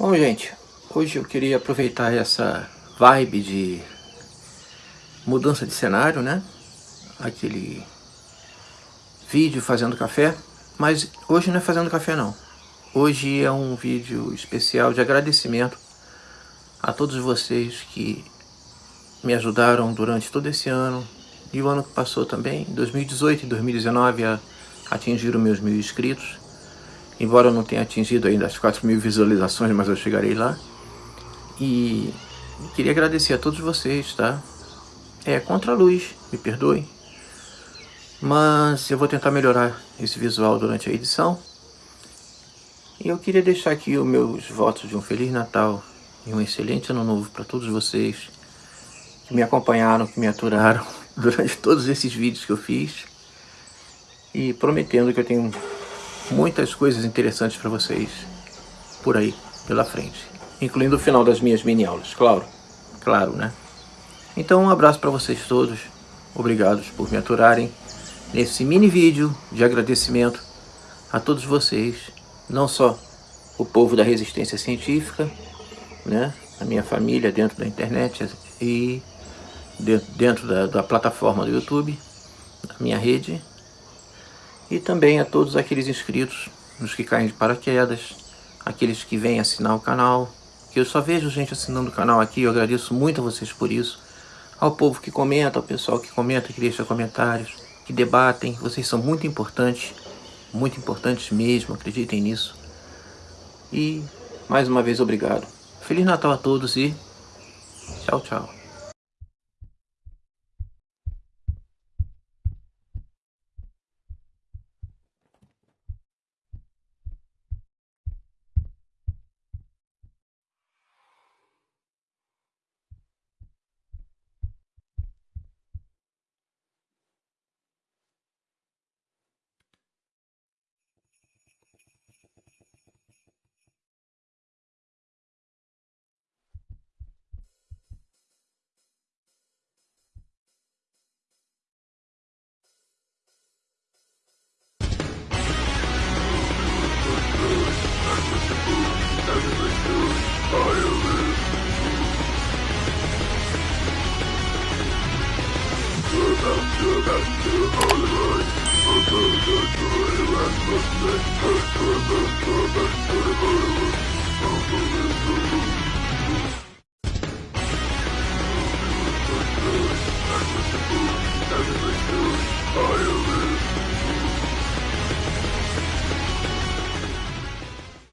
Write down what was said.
Bom, gente, hoje eu queria aproveitar essa vibe de mudança de cenário, né? Aquele vídeo fazendo café, mas hoje não é fazendo café não. Hoje é um vídeo especial de agradecimento a todos vocês que me ajudaram durante todo esse ano e o ano que passou também, 2018 e 2019, a atingir os meus mil inscritos. Embora eu não tenha atingido ainda as 4 mil visualizações, mas eu chegarei lá. E queria agradecer a todos vocês, tá? É contra a luz, me perdoem. Mas eu vou tentar melhorar esse visual durante a edição. E eu queria deixar aqui os meus votos de um Feliz Natal e um excelente Ano Novo para todos vocês que me acompanharam, que me aturaram durante todos esses vídeos que eu fiz. E prometendo que eu tenho muitas coisas interessantes para vocês por aí, pela frente. Incluindo o final das minhas mini-aulas, claro. Claro, né? Então um abraço para vocês todos. Obrigados por me aturarem nesse mini vídeo de agradecimento a todos vocês. Não só o povo da resistência científica, né? A minha família dentro da internet e dentro da, da plataforma do YouTube, da minha rede, e também a todos aqueles inscritos, os que caem de paraquedas, aqueles que vêm assinar o canal, que eu só vejo gente assinando o canal aqui, eu agradeço muito a vocês por isso, ao povo que comenta, ao pessoal que comenta, que deixa comentários, que debatem, vocês são muito importantes, muito importantes mesmo, acreditem nisso. E mais uma vez obrigado. Feliz Natal a todos e tchau, tchau. Thank you.